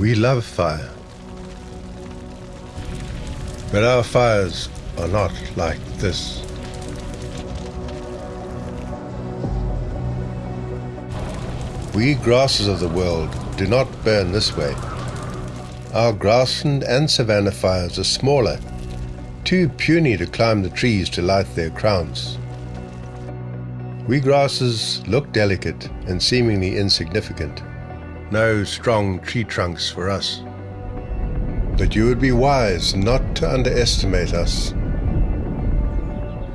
We love fire. But our fires are not like this. We grasses of the world do not burn this way. Our grassland and savanna fires are smaller, too puny to climb the trees to light their crowns. We grasses look delicate and seemingly insignificant. No strong tree trunks for us. But you would be wise not to underestimate us.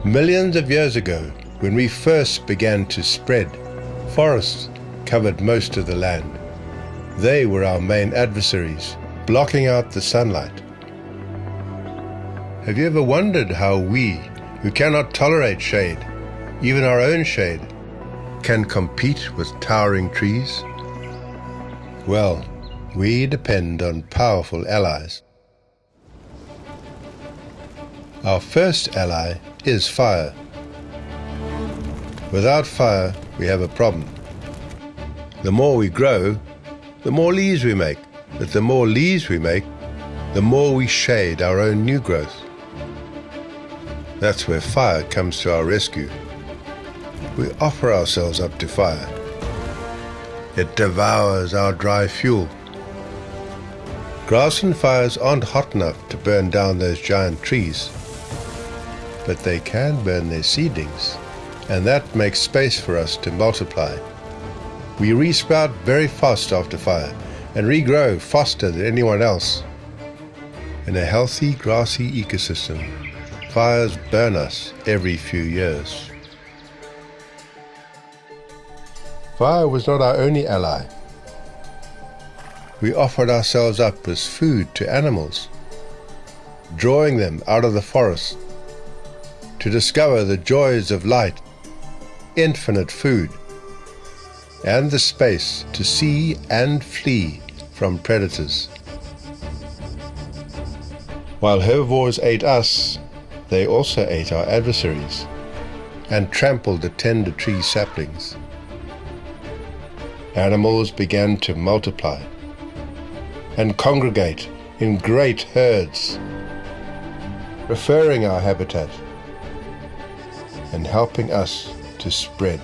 Millions of years ago, when we first began to spread, forests covered most of the land. They were our main adversaries, blocking out the sunlight. Have you ever wondered how we, who cannot tolerate shade, even our own shade, can compete with towering trees? Well, we depend on powerful allies. Our first ally is fire. Without fire, we have a problem. The more we grow, the more leaves we make. But the more leaves we make, the more we shade our own new growth. That's where fire comes to our rescue. We offer ourselves up to fire. It devours our dry fuel. Grassland fires aren't hot enough to burn down those giant trees, but they can burn their seedlings, and that makes space for us to multiply. We resprout very fast after fire and regrow faster than anyone else. In a healthy grassy ecosystem, fires burn us every few years. Fire was not our only ally. We offered ourselves up as food to animals, drawing them out of the forest to discover the joys of light, infinite food, and the space to see and flee from predators. While herbivores ate us, they also ate our adversaries and trampled the tender tree saplings. Animals began to multiply and congregate in great herds, referring our habitat and helping us to spread.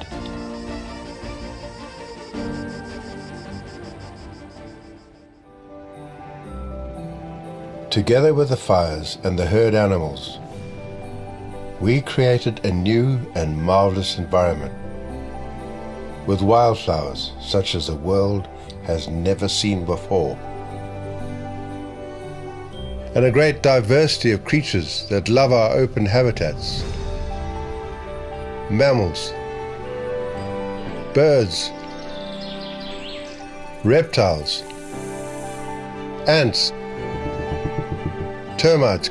Together with the fires and the herd animals, we created a new and marvelous environment with wildflowers such as the world has never seen before. And a great diversity of creatures that love our open habitats. Mammals, birds, reptiles, ants, termites,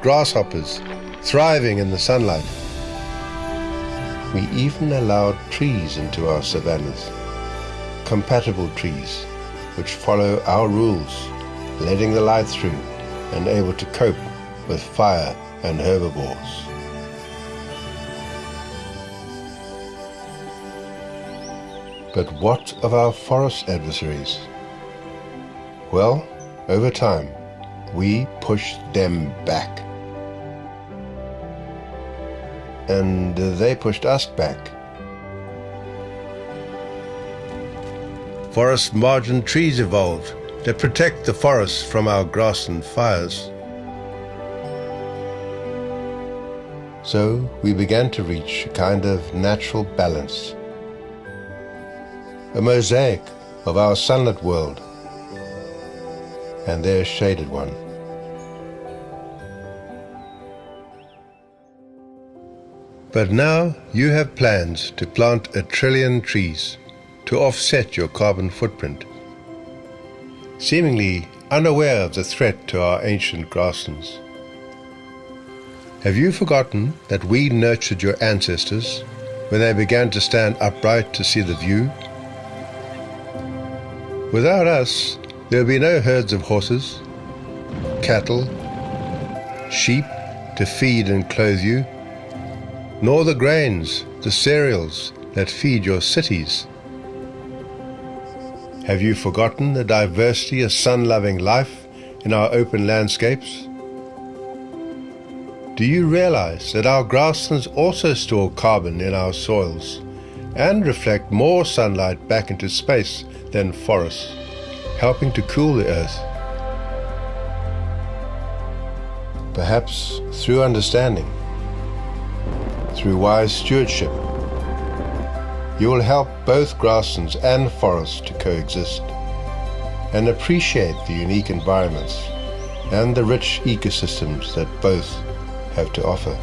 grasshoppers, thriving in the sunlight. We even allowed trees into our savannas, compatible trees which follow our rules, letting the light through and able to cope with fire and herbivores. But what of our forest adversaries? Well, over time, we pushed them back. And they pushed us back. Forest margin trees evolved that protect the forests from our grassland fires. So we began to reach a kind of natural balance, a mosaic of our sunlit world and their shaded one. But now you have plans to plant a trillion trees to offset your carbon footprint, seemingly unaware of the threat to our ancient grasslands. Have you forgotten that we nurtured your ancestors when they began to stand upright to see the view? Without us, there will be no herds of horses, cattle, sheep to feed and clothe you, nor the grains, the cereals that feed your cities. Have you forgotten the diversity of sun-loving life in our open landscapes? Do you realize that our grasslands also store carbon in our soils and reflect more sunlight back into space than forests, helping to cool the earth? Perhaps through understanding, through wise stewardship, you will help both grasslands and forests to coexist and appreciate the unique environments and the rich ecosystems that both have to offer.